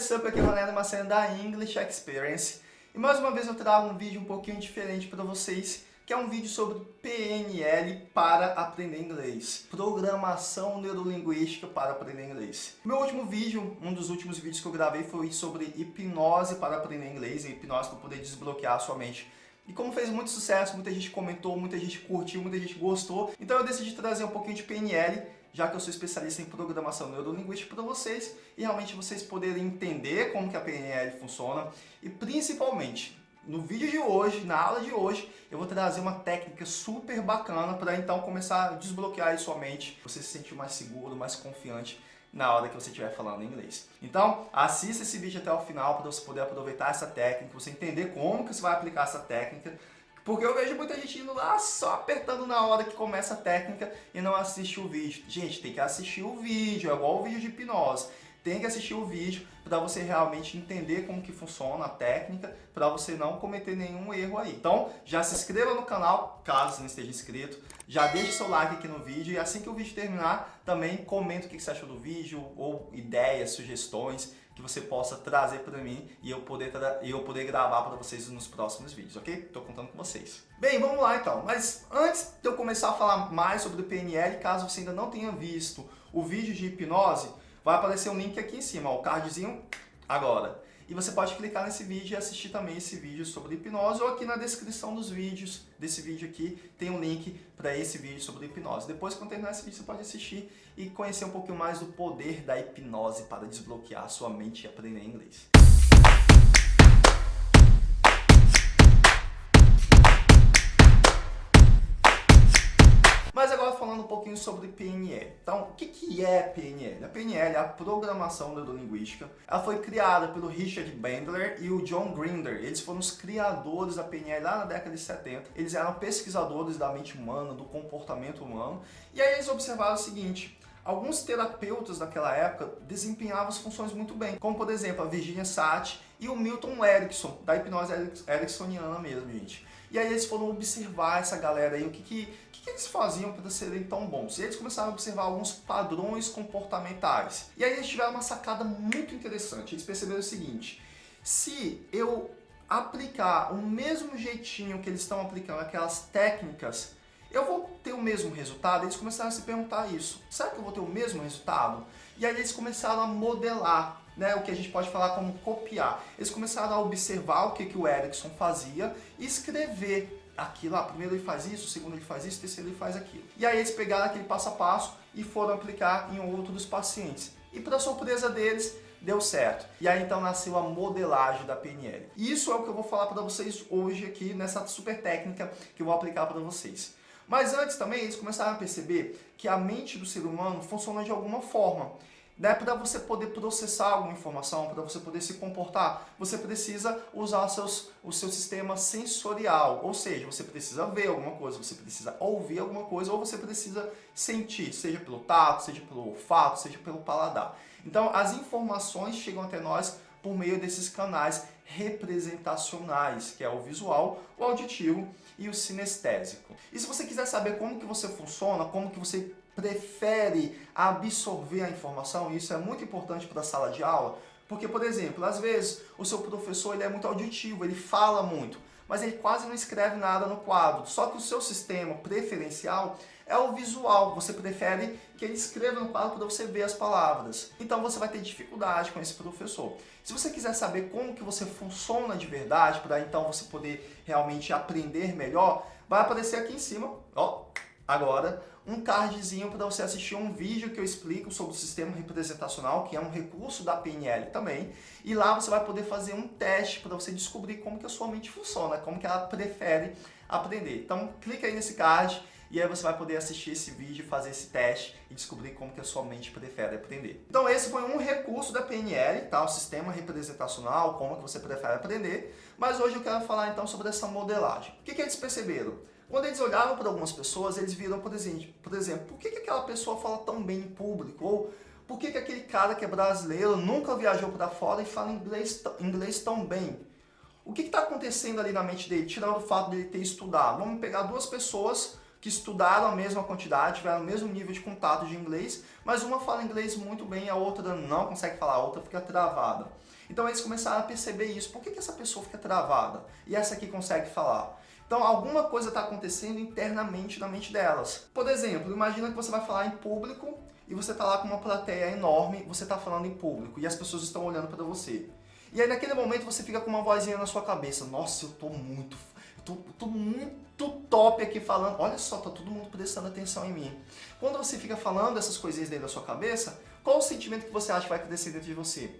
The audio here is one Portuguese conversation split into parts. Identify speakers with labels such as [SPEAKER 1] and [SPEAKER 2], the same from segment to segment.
[SPEAKER 1] what's up? Aqui é o Ronaldo Macena da English Experience. E mais uma vez eu trago um vídeo um pouquinho diferente para vocês, que é um vídeo sobre PNL para aprender inglês. Programação Neurolinguística para aprender inglês. Meu último vídeo, um dos últimos vídeos que eu gravei foi sobre hipnose para aprender inglês, hipnose para poder desbloquear a sua mente. E como fez muito sucesso, muita gente comentou, muita gente curtiu, muita gente gostou, então eu decidi trazer um pouquinho de PNL já que eu sou especialista em programação neurolinguística para vocês e realmente vocês poderem entender como que a PNL funciona e principalmente no vídeo de hoje, na aula de hoje, eu vou trazer uma técnica super bacana para então começar a desbloquear a sua mente, você se sentir mais seguro, mais confiante na hora que você estiver falando inglês. Então, assista esse vídeo até o final para você poder aproveitar essa técnica, você entender como que você vai aplicar essa técnica porque eu vejo muita gente indo lá só apertando na hora que começa a técnica e não assiste o vídeo. Gente, tem que assistir o vídeo, é igual o vídeo de hipnose. Tem que assistir o vídeo para você realmente entender como que funciona a técnica, para você não cometer nenhum erro aí. Então, já se inscreva no canal, caso não esteja inscrito. Já deixe seu like aqui no vídeo e assim que o vídeo terminar, também comenta o que você achou do vídeo, ou ideias, sugestões que você possa trazer para mim e eu poder, eu poder gravar para vocês nos próximos vídeos, ok? Estou contando com vocês. Bem, vamos lá então. Mas antes de eu começar a falar mais sobre o PNL, caso você ainda não tenha visto o vídeo de hipnose, vai aparecer um link aqui em cima, ó, o cardzinho agora. E você pode clicar nesse vídeo e assistir também esse vídeo sobre hipnose ou aqui na descrição dos vídeos desse vídeo aqui tem um link para esse vídeo sobre hipnose. Depois, quando terminar esse vídeo, você pode assistir e conhecer um pouquinho mais do poder da hipnose para desbloquear sua mente e aprender inglês. Mas agora falando um pouquinho sobre PNL. Então, o que, que é PNL? A PNL é a Programação Neurolinguística. Ela foi criada pelo Richard Bandler e o John Grinder. Eles foram os criadores da PNL lá na década de 70. Eles eram pesquisadores da mente humana, do comportamento humano. E aí eles observaram o seguinte, Alguns terapeutas daquela época desempenhavam as funções muito bem, como por exemplo a Virginia Satir e o Milton Erickson, da hipnose ericksoniana mesmo, gente. E aí eles foram observar essa galera aí, o que, que, que, que eles faziam para serem tão bons. E eles começaram a observar alguns padrões comportamentais. E aí eles tiveram uma sacada muito interessante. Eles perceberam o seguinte, se eu aplicar o mesmo jeitinho que eles estão aplicando aquelas técnicas, eu vou ter o mesmo resultado? Eles começaram a se perguntar isso. Será que eu vou ter o mesmo resultado? E aí eles começaram a modelar né, o que a gente pode falar como copiar. Eles começaram a observar o que, que o Erickson fazia e escrever aquilo, ah, primeiro ele faz isso, segundo ele faz isso, terceiro ele faz aquilo. E aí eles pegaram aquele passo a passo e foram aplicar em outros pacientes. E para surpresa deles, deu certo. E aí então nasceu a modelagem da PNL. Isso é o que eu vou falar para vocês hoje aqui nessa super técnica que eu vou aplicar para vocês. Mas antes também eles começaram a perceber que a mente do ser humano funciona de alguma forma né, para você poder processar alguma informação, para você poder se comportar, você precisa usar seus, o seu sistema sensorial, ou seja, você precisa ver alguma coisa, você precisa ouvir alguma coisa, ou você precisa sentir, seja pelo tato, seja pelo olfato, seja pelo paladar. Então, as informações chegam até nós por meio desses canais representacionais, que é o visual, o auditivo e o sinestésico. E se você quiser saber como que você funciona, como que você prefere absorver a informação, isso é muito importante para a sala de aula, porque, por exemplo, às vezes o seu professor ele é muito auditivo, ele fala muito, mas ele quase não escreve nada no quadro. Só que o seu sistema preferencial é o visual. Você prefere que ele escreva no quadro para você ver as palavras. Então você vai ter dificuldade com esse professor. Se você quiser saber como que você funciona de verdade, para então você poder realmente aprender melhor, vai aparecer aqui em cima, ó, agora, um cardzinho para você assistir um vídeo que eu explico sobre o sistema representacional, que é um recurso da PNL também, e lá você vai poder fazer um teste para você descobrir como que a sua mente funciona, como que ela prefere aprender. Então, clica aí nesse card e aí você vai poder assistir esse vídeo, fazer esse teste e descobrir como que a sua mente prefere aprender. Então esse foi um recurso da PNL, tá? o sistema representacional, como que você prefere aprender, mas hoje eu quero falar então sobre essa modelagem. O que, que eles perceberam? Quando eles olhavam para algumas pessoas, eles viram, por exemplo, por exemplo por que, que aquela pessoa fala tão bem em público? Ou por que, que aquele cara que é brasileiro nunca viajou para fora e fala inglês, inglês tão bem? O que está acontecendo ali na mente dele, tirando o fato de ele ter estudado? Vamos pegar duas pessoas que estudaram a mesma quantidade, tiveram o mesmo nível de contato de inglês, mas uma fala inglês muito bem, a outra não consegue falar, a outra fica travada. Então eles começaram a perceber isso. Por que, que essa pessoa fica travada e essa aqui consegue falar? Então alguma coisa está acontecendo internamente na mente delas. Por exemplo, imagina que você vai falar em público e você está lá com uma plateia enorme, você está falando em público e as pessoas estão olhando para você. E aí naquele momento você fica com uma vozinha na sua cabeça, nossa, eu tô muito tô, tô muito top aqui falando, olha só, tá todo mundo prestando atenção em mim. Quando você fica falando essas coisinhas dentro da sua cabeça, qual o sentimento que você acha que vai crescer dentro de você?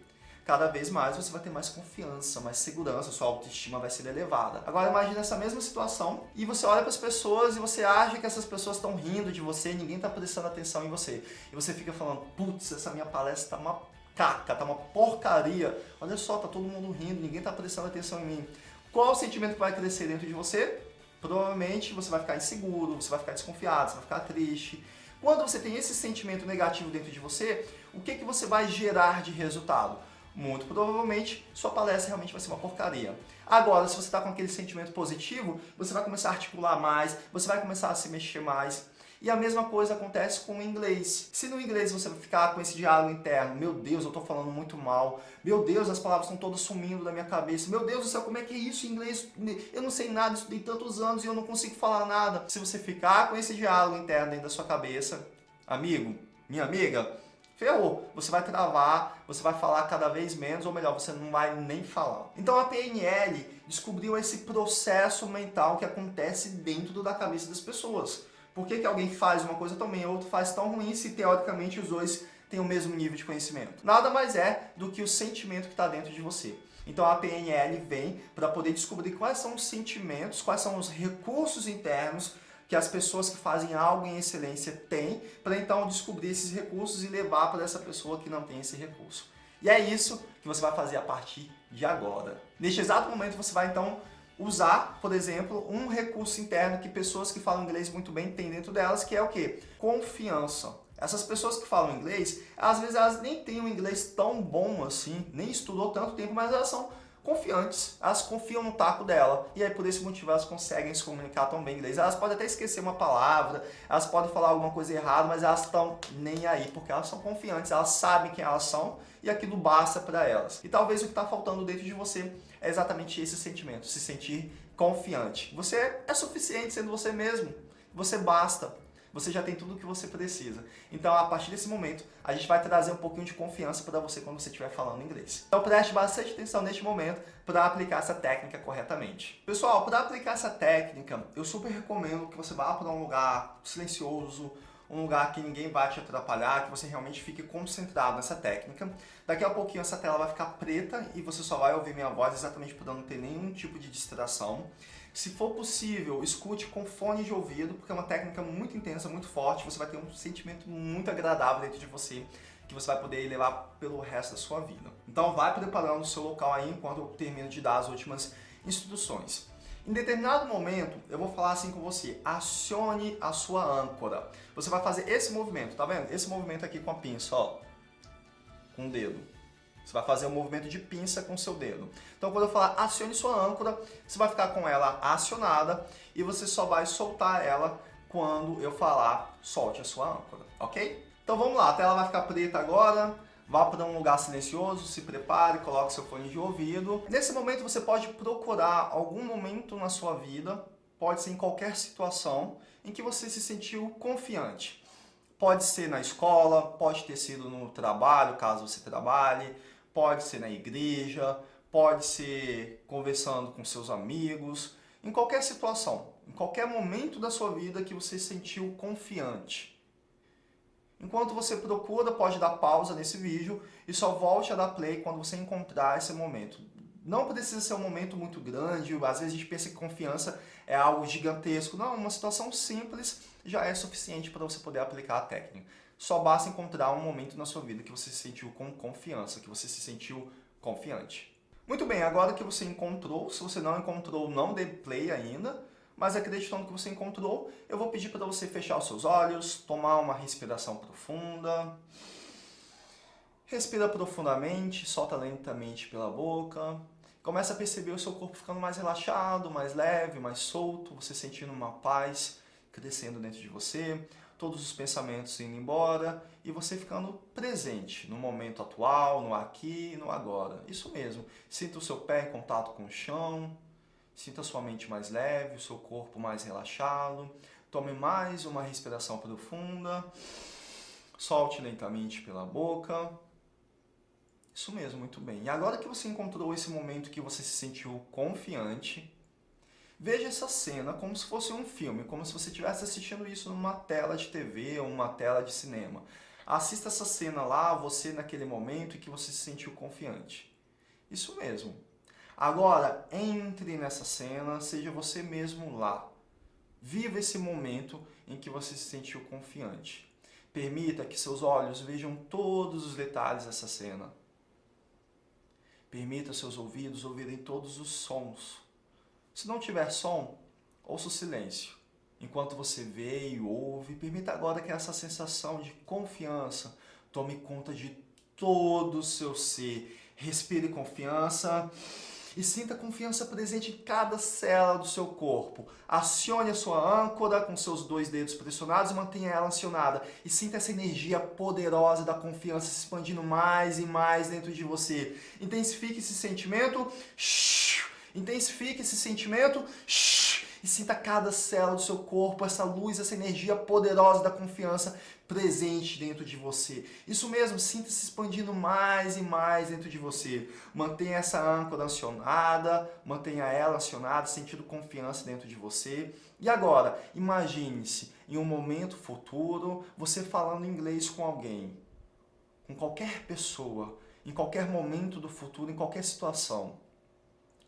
[SPEAKER 1] Cada vez mais você vai ter mais confiança, mais segurança, sua autoestima vai ser elevada. Agora imagine essa mesma situação e você olha para as pessoas e você acha que essas pessoas estão rindo de você, ninguém está prestando atenção em você. E você fica falando, putz, essa minha palestra tá uma caca, tá uma porcaria. Olha só, tá todo mundo rindo, ninguém está prestando atenção em mim. Qual o sentimento que vai crescer dentro de você? Provavelmente você vai ficar inseguro, você vai ficar desconfiado, você vai ficar triste. Quando você tem esse sentimento negativo dentro de você, o que, que você vai gerar de resultado? Muito provavelmente sua palestra realmente vai ser uma porcaria. Agora, se você está com aquele sentimento positivo, você vai começar a articular mais, você vai começar a se mexer mais, e a mesma coisa acontece com o inglês. Se no inglês você ficar com esse diálogo interno, meu Deus, eu estou falando muito mal, meu Deus, as palavras estão todas sumindo da minha cabeça, meu Deus do céu, como é que é isso em inglês? Eu não sei nada, estudei tantos anos e eu não consigo falar nada. Se você ficar com esse diálogo interno dentro da sua cabeça, amigo, minha amiga, ferrou. Você vai travar, você vai falar cada vez menos, ou melhor, você não vai nem falar. Então a PNL descobriu esse processo mental que acontece dentro da cabeça das pessoas. Por que, que alguém faz uma coisa tão bem e outro faz tão ruim se teoricamente os dois têm o mesmo nível de conhecimento? Nada mais é do que o sentimento que está dentro de você. Então a PNL vem para poder descobrir quais são os sentimentos, quais são os recursos internos que as pessoas que fazem algo em excelência têm, para então descobrir esses recursos e levar para essa pessoa que não tem esse recurso. E é isso que você vai fazer a partir de agora. Neste exato momento você vai então usar, por exemplo, um recurso interno que pessoas que falam inglês muito bem têm dentro delas, que é o quê? Confiança. Essas pessoas que falam inglês, às vezes elas nem têm um inglês tão bom assim, nem estudou tanto tempo, mas elas são confiantes, elas confiam no taco dela, e aí por esse motivo elas conseguem se comunicar tão bem em inglês. Elas podem até esquecer uma palavra, elas podem falar alguma coisa errada, mas elas estão nem aí, porque elas são confiantes, elas sabem quem elas são, e aquilo basta para elas. E talvez o que está faltando dentro de você é exatamente esse sentimento, se sentir confiante. Você é suficiente sendo você mesmo, você basta você já tem tudo o que você precisa. Então, a partir desse momento, a gente vai trazer um pouquinho de confiança para você quando você estiver falando inglês. Então, preste bastante atenção neste momento para aplicar essa técnica corretamente. Pessoal, para aplicar essa técnica, eu super recomendo que você vá para um lugar silencioso, um lugar que ninguém vai te atrapalhar, que você realmente fique concentrado nessa técnica. Daqui a pouquinho essa tela vai ficar preta e você só vai ouvir minha voz exatamente para não ter nenhum tipo de distração. Se for possível, escute com fone de ouvido, porque é uma técnica muito intensa, muito forte, você vai ter um sentimento muito agradável dentro de você, que você vai poder levar pelo resto da sua vida. Então vai preparando o seu local aí enquanto eu termino de dar as últimas instruções. Em determinado momento, eu vou falar assim com você, acione a sua âncora. Você vai fazer esse movimento, tá vendo? Esse movimento aqui com a pinça, ó, com o dedo. Você vai fazer um movimento de pinça com seu dedo. Então, quando eu falar acione sua âncora, você vai ficar com ela acionada e você só vai soltar ela quando eu falar solte a sua âncora, ok? Então vamos lá, a tela vai ficar preta agora. Vá para um lugar silencioso, se prepare, coloque seu fone de ouvido. Nesse momento você pode procurar algum momento na sua vida, pode ser em qualquer situação, em que você se sentiu confiante. Pode ser na escola, pode ter sido no trabalho, caso você trabalhe, pode ser na igreja, pode ser conversando com seus amigos, em qualquer situação, em qualquer momento da sua vida que você se sentiu confiante. Enquanto você procura, pode dar pausa nesse vídeo e só volte a dar play quando você encontrar esse momento. Não precisa ser um momento muito grande, às vezes a gente pensa que confiança é algo gigantesco. Não, uma situação simples já é suficiente para você poder aplicar a técnica. Só basta encontrar um momento na sua vida que você se sentiu com confiança, que você se sentiu confiante. Muito bem, agora que você encontrou, se você não encontrou, não dê play ainda, mas acreditando que você encontrou, eu vou pedir para você fechar os seus olhos, tomar uma respiração profunda. Respira profundamente, solta lentamente pela boca. Começa a perceber o seu corpo ficando mais relaxado, mais leve, mais solto, você sentindo uma paz crescendo dentro de você, todos os pensamentos indo embora e você ficando presente no momento atual, no aqui e no agora. Isso mesmo. Sinta o seu pé em contato com o chão, sinta a sua mente mais leve, o seu corpo mais relaxado. Tome mais uma respiração profunda. Solte lentamente pela boca. Isso mesmo, muito bem. E agora que você encontrou esse momento que você se sentiu confiante, Veja essa cena como se fosse um filme, como se você estivesse assistindo isso numa tela de TV ou uma tela de cinema. Assista essa cena lá, você naquele momento em que você se sentiu confiante. Isso mesmo. Agora, entre nessa cena, seja você mesmo lá. Viva esse momento em que você se sentiu confiante. Permita que seus olhos vejam todos os detalhes dessa cena. Permita seus ouvidos ouvirem todos os sons. Se não tiver som, ouça o silêncio. Enquanto você vê e ouve, permita agora que essa sensação de confiança tome conta de todo o seu ser. Respire confiança e sinta confiança presente em cada célula do seu corpo. Acione a sua âncora com seus dois dedos pressionados e mantenha ela acionada. E sinta essa energia poderosa da confiança se expandindo mais e mais dentro de você. Intensifique esse sentimento. Shhh Intensifique esse sentimento e sinta cada célula do seu corpo, essa luz, essa energia poderosa da confiança presente dentro de você. Isso mesmo, sinta se expandindo mais e mais dentro de você. Mantenha essa âncora acionada, mantenha ela acionada, sentindo confiança dentro de você. E agora, imagine-se em um momento futuro, você falando inglês com alguém, com qualquer pessoa, em qualquer momento do futuro, em qualquer situação.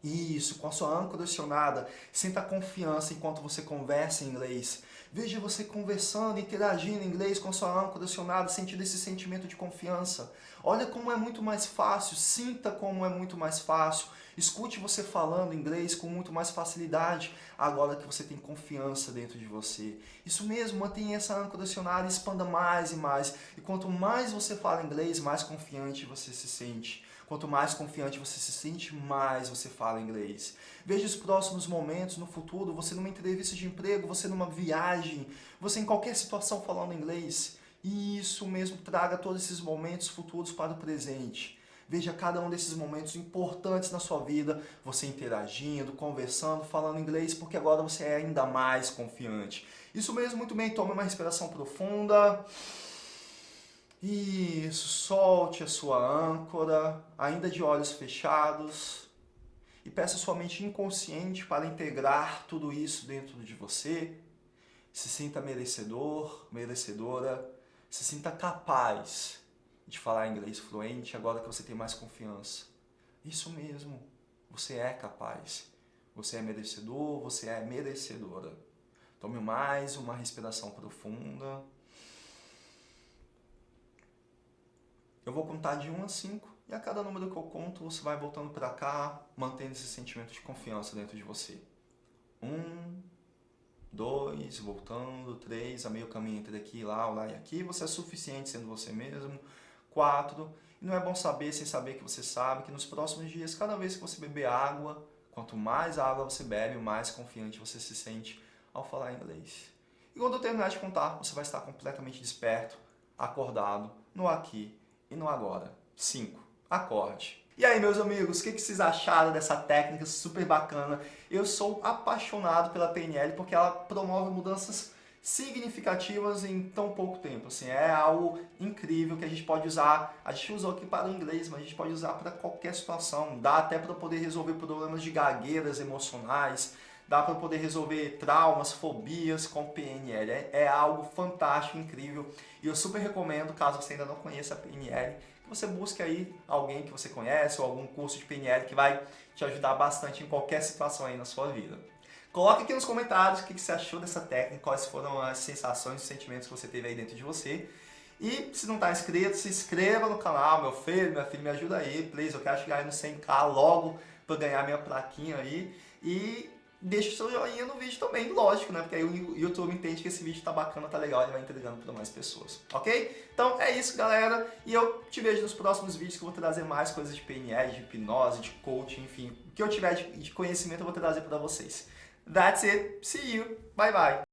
[SPEAKER 1] Isso, com a sua âncora acionada, sinta confiança enquanto você conversa em inglês. Veja você conversando, interagindo em inglês com a sua âncora acionada, sentindo esse sentimento de confiança. Olha como é muito mais fácil, sinta como é muito mais fácil. Escute você falando inglês com muito mais facilidade, agora que você tem confiança dentro de você. Isso mesmo, mantenha essa âncora acionada e expanda mais e mais. E quanto mais você fala inglês, mais confiante você se sente. Quanto mais confiante você se sente, mais você fala inglês. Veja os próximos momentos no futuro, você numa entrevista de emprego, você numa viagem, você em qualquer situação falando inglês. E isso mesmo, traga todos esses momentos futuros para o presente. Veja cada um desses momentos importantes na sua vida, você interagindo, conversando, falando inglês, porque agora você é ainda mais confiante. Isso mesmo, muito bem, tome uma respiração profunda. Isso, solte a sua âncora, ainda de olhos fechados, e peça sua mente inconsciente para integrar tudo isso dentro de você. Se sinta merecedor, merecedora, se sinta capaz de falar inglês fluente agora que você tem mais confiança. Isso mesmo, você é capaz. Você é merecedor, você é merecedora. Tome mais uma respiração profunda. Eu vou contar de 1 a 5 e a cada número que eu conto você vai voltando para cá, mantendo esse sentimento de confiança dentro de você. 1, 2, voltando, 3, a meio caminho entre aqui, lá, lá e aqui. Você é suficiente sendo você mesmo. 4, e não é bom saber sem saber que você sabe que nos próximos dias, cada vez que você beber água, quanto mais água você bebe, mais confiante você se sente ao falar inglês. E quando eu terminar de contar, você vai estar completamente desperto, acordado, no aqui e no agora. 5. Acorde. E aí, meus amigos, o que, vocês acharam dessa técnica super bacana? Eu sou apaixonado pela PNL porque ela promove mudanças significativas em tão pouco tempo. Assim, é algo incrível que a gente pode usar. A gente usou aqui para o inglês, mas a gente pode usar para qualquer situação. Dá até para poder resolver problemas de gagueiras emocionais, dá para poder resolver traumas, fobias com PNL. É, é, algo fantástico, incrível. E eu super recomendo, caso você ainda não conheça a PNL, que você busque aí alguém que você conhece ou algum curso de PNL que vai te ajudar bastante em qualquer situação aí na sua vida. Coloque aqui nos comentários o que você achou dessa técnica, quais foram as sensações e sentimentos que você teve aí dentro de você. E se não está inscrito, se inscreva no canal, meu filho, minha filha, me ajuda aí, please. Eu quero chegar aí no 100k logo para ganhar minha plaquinha aí. E deixa o seu joinha no vídeo também, lógico, né? Porque aí o YouTube entende que esse vídeo tá bacana, tá legal, ele vai entregando para mais pessoas, ok? Então é isso, galera, e eu te vejo nos próximos vídeos que eu vou trazer mais coisas de PNL, de hipnose, de coaching, enfim, o que eu tiver de conhecimento eu vou trazer para vocês. That's it, see you, bye bye!